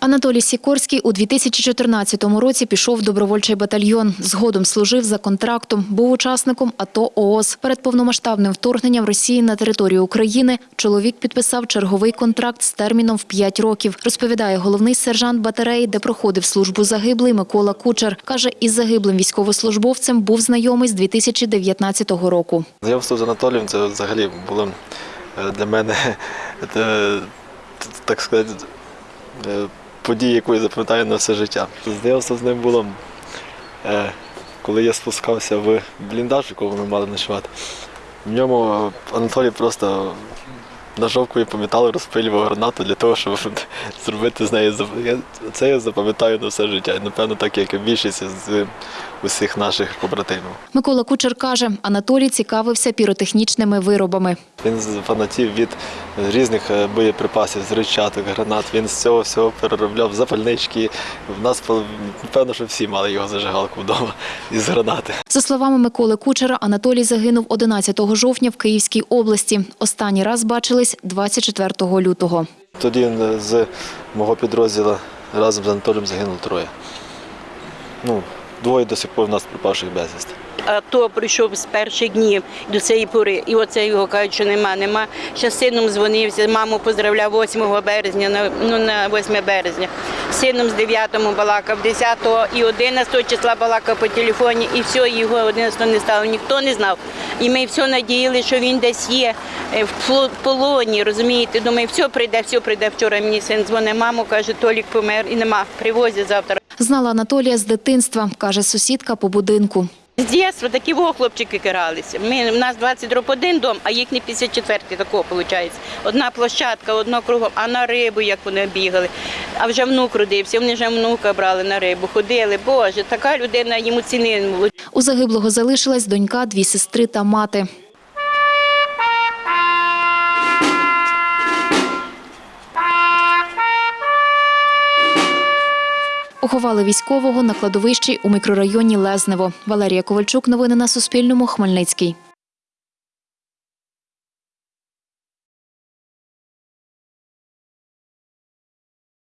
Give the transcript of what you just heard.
Анатолій Сікорський у 2014 році пішов в добровольчий батальйон. Згодом служив за контрактом, був учасником АТО ООС. Перед повномасштабним вторгненням Росії на територію України чоловік підписав черговий контракт з терміном в 5 років. Розповідає головний сержант батареї, де проходив службу загиблий Микола Кучер. Каже, із загиблим військовослужбовцем був знайомий з 2019 року. Знайомство з Анатолієм це взагалі було е, для мене е, так сказати подія, яку я запам'ятаю на все життя. Знайомство з ним було, е, коли я спускався в бліндаж, якого ми мали ночувати. В ньому Анатолій просто ножовкою по металу розпилював гранату для того, щоб зробити з неї Це я запам'ятаю на все життя. І, напевно, так як і більшість з усіх наших побратимів. Микола Кучер каже, Анатолій цікавився піротехнічними виробами. Він з фанатів від різних е, боєприпасів, з ричаток, гранат. Він з цього всього переробляв запальнички. В нас напевно, що всі мали його зажигалку вдома із гранати. За словами Миколи Кучера, Анатолій загинув 11 жовтня в Київській області. Останній раз бачились 24 лютого. Тоді е, з мого підрозділу разом з Анатолієм загинуло троє. Ну, двоє до сих пор в нас пропавших безвісти. А то прийшов з перших днів до цієї пори. І оце його кажуть, що нема, нема. Ще з сином дзвонився, маму поздравляв 8 березня, на- ну на 8 березня. З Сином з 9-го балакав, 10-го і 11-го числа балакав по телефоні, і все, його 11-го не стало. Ніхто не знав. І ми все надіяли, що він десь є е, в полоні, розумієте. Думаю, все прийде, все прийде. Вчора мені син дзвонить, маму каже, Толік помер і нема. Привозять завтра. Знала Анатолія з дитинства, каже сусідка по будинку. З дитинства такі во хлопчики киралися. Ми, у нас 20 роб один дом, а їхні 54 такого виходить. Одна площадка, одно кругом, а на рибу, як вони бігали. А вже внук родився, вони вже внука брали на рибу, ходили. Боже, така людина йому ціни не було. У загиблого залишилась донька, дві сестри та мати. Поховали військового на кладовищі у мікрорайоні Лезнево. Валерія Ковальчук. Новини на Суспільному. Хмельницький.